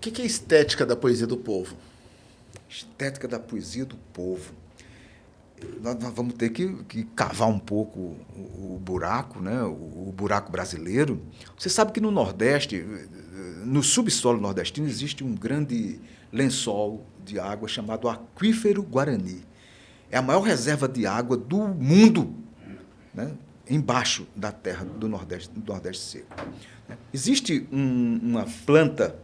que é estética da poesia do povo? Estética da poesia do povo. Nós, nós vamos ter que, que, cavar um pouco o, o buraco, né? O, o, buraco brasileiro. Você sabe que no Nordeste, no subsolo nordestino, existe um grande lençol de água chamado Aquífero Guarani. É a maior reserva de água do mundo, né? embaixo da terra do Nordeste, do Nordeste seco. Existe um, uma planta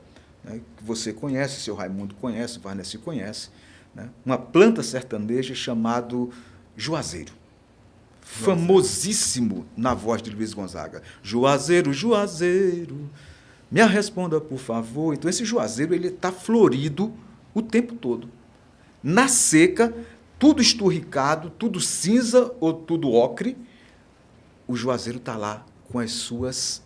né, que você conhece, seu Raimundo conhece, Varnesi conhece, né, uma planta sertaneja chamado juazeiro. Famosíssimo na voz de Luiz Gonzaga. Juazeiro, Juazeiro, me responda por favor. Então esse Juazeiro ele está florido o tempo todo. Na seca, tudo esturricado, tudo cinza ou tudo ocre, o Juazeiro está lá com as suas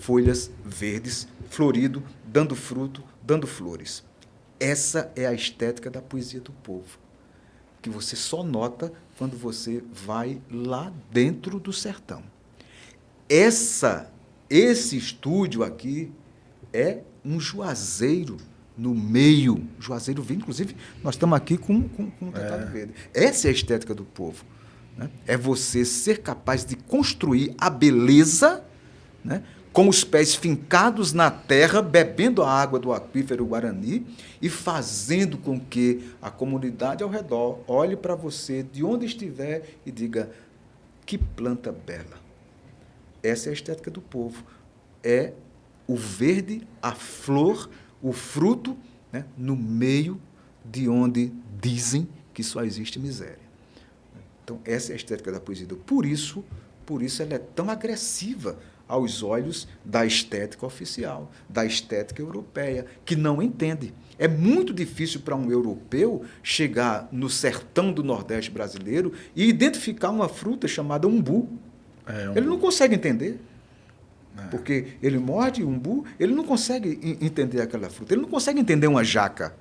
folhas verdes, florido, dando fruto, dando flores. Essa é a estética da poesia do povo, que você só nota quando você vai lá dentro do sertão. Essa, esse estúdio aqui é um juazeiro no meio. Juazeiro verde, inclusive, nós estamos aqui com, com, com um tratado é. verde. Essa é a estética do povo. Né? É você ser capaz de construir a beleza né? Com os pés fincados na terra, bebendo a água do aquífero Guarani e fazendo com que a comunidade ao redor olhe para você de onde estiver e diga: que planta bela. Essa é a estética do povo. É o verde, a flor, o fruto, né, no meio de onde dizem que só existe miséria. Então, essa é a estética da poesia. Por isso, por isso ela é tão agressiva aos olhos da estética oficial, da estética europeia, que não entende. É muito difícil para um europeu chegar no sertão do Nordeste brasileiro e identificar uma fruta chamada umbu. É, umbu. Ele não consegue entender. É. Porque ele morde umbu, ele não consegue entender aquela fruta, ele não consegue entender uma jaca.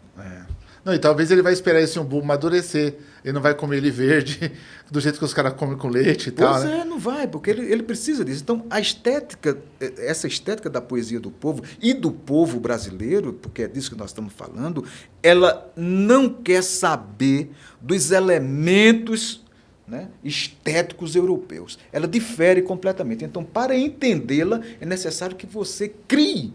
É. Não, e talvez ele vai esperar esse umbu amadurecer. Ele não vai comer ele verde, do jeito que os caras comem com leite e pois tal. Pois né? é, não vai, porque ele, ele precisa disso. Então, a estética, essa estética da poesia do povo e do povo brasileiro, porque é disso que nós estamos falando, ela não quer saber dos elementos né, estéticos europeus. Ela difere completamente. Então, para entendê-la, é necessário que você crie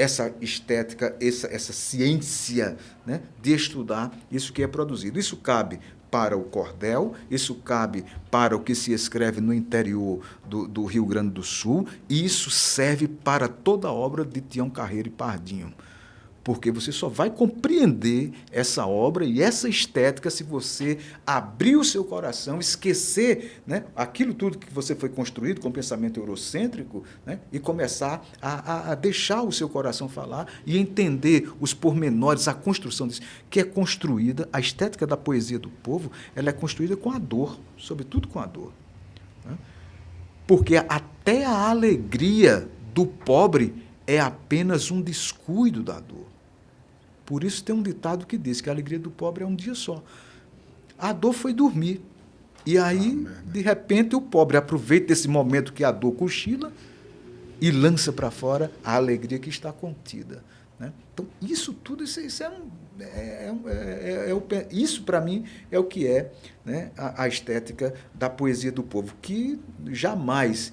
essa estética, essa, essa ciência né, de estudar isso que é produzido. Isso cabe para o cordel, isso cabe para o que se escreve no interior do, do Rio Grande do Sul, e isso serve para toda a obra de Tião Carreiro e Pardinho porque você só vai compreender essa obra e essa estética se você abrir o seu coração, esquecer né, aquilo tudo que você foi construído com pensamento eurocêntrico né, e começar a, a, a, deixar o seu coração falar e entender os pormenores, a construção disso, que é construída, a estética da poesia do povo, ela é construída com a dor, sobretudo com a dor. Né? Porque até a alegria do pobre é apenas um descuido da dor. Por isso tem um ditado que diz que a alegria do pobre é um dia só. A dor foi dormir. E aí, ah, de repente, o pobre aproveita esse momento que a dor cochila e lança para fora a alegria que está contida. Né? Então, isso tudo, isso, isso é, um, é, é, é, é isso para mim é o que é né, a, a, estética da poesia do povo, que jamais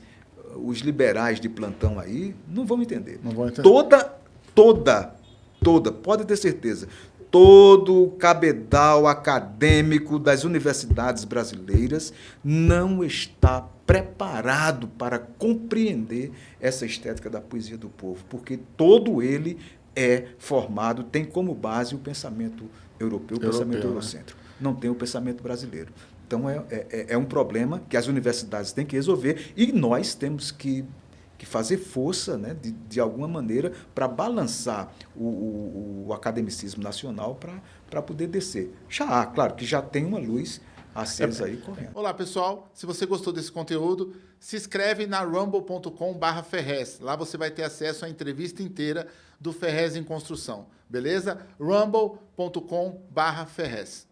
os liberais de plantão aí não vão entender. Não vão entender. Toda, toda toda, pode ter certeza, todo o cabedal acadêmico das universidades brasileiras não está preparado para compreender essa estética da poesia do povo, porque todo ele é formado, tem como base o pensamento europeu, o europeu, pensamento né? eurocêntrico. Não tem o pensamento brasileiro. Então, é, é, é um problema que as universidades têm que resolver e nós temos que que fazer força, né, de, de alguma maneira, para balançar o, o, o, academicismo nacional para poder descer. Já há, claro, que já tem uma luz acesa aí correndo. Olá, pessoal. Se você gostou desse conteúdo, se inscreve na rumble.com Ferrez. Lá você vai ter acesso à entrevista inteira do Ferrez em Construção. Beleza? rumble.com Ferrez.